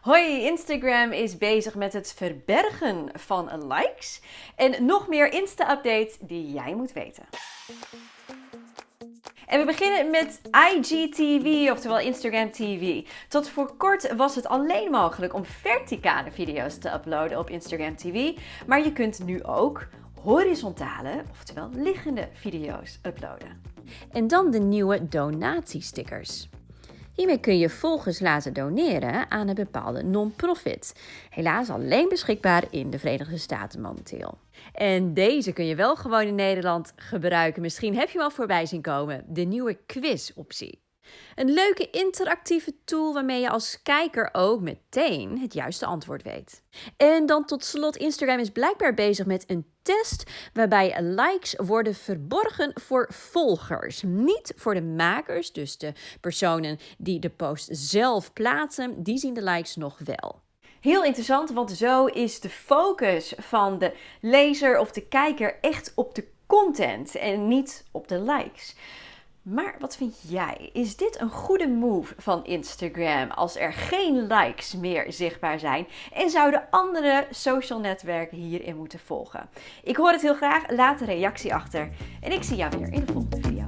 Hoi, Instagram is bezig met het verbergen van likes en nog meer Insta-updates die jij moet weten. En we beginnen met IGTV, oftewel Instagram TV. Tot voor kort was het alleen mogelijk om verticale video's te uploaden op Instagram TV, maar je kunt nu ook horizontale, oftewel liggende video's uploaden. En dan de nieuwe donatiestickers. Hiermee kun je volgers laten doneren aan een bepaalde non-profit. Helaas alleen beschikbaar in de Verenigde Staten momenteel. En deze kun je wel gewoon in Nederland gebruiken. Misschien heb je al voorbij zien komen. De nieuwe quiz-optie. Een leuke interactieve tool waarmee je als kijker ook meteen het juiste antwoord weet. En dan tot slot, Instagram is blijkbaar bezig met een test waarbij likes worden verborgen voor volgers. Niet voor de makers, dus de personen die de post zelf plaatsen, die zien de likes nog wel. Heel interessant, want zo is de focus van de lezer of de kijker echt op de content en niet op de likes. Maar wat vind jij? Is dit een goede move van Instagram als er geen likes meer zichtbaar zijn? En zouden andere social netwerken hierin moeten volgen? Ik hoor het heel graag. Laat een reactie achter. En ik zie jou weer in de volgende video.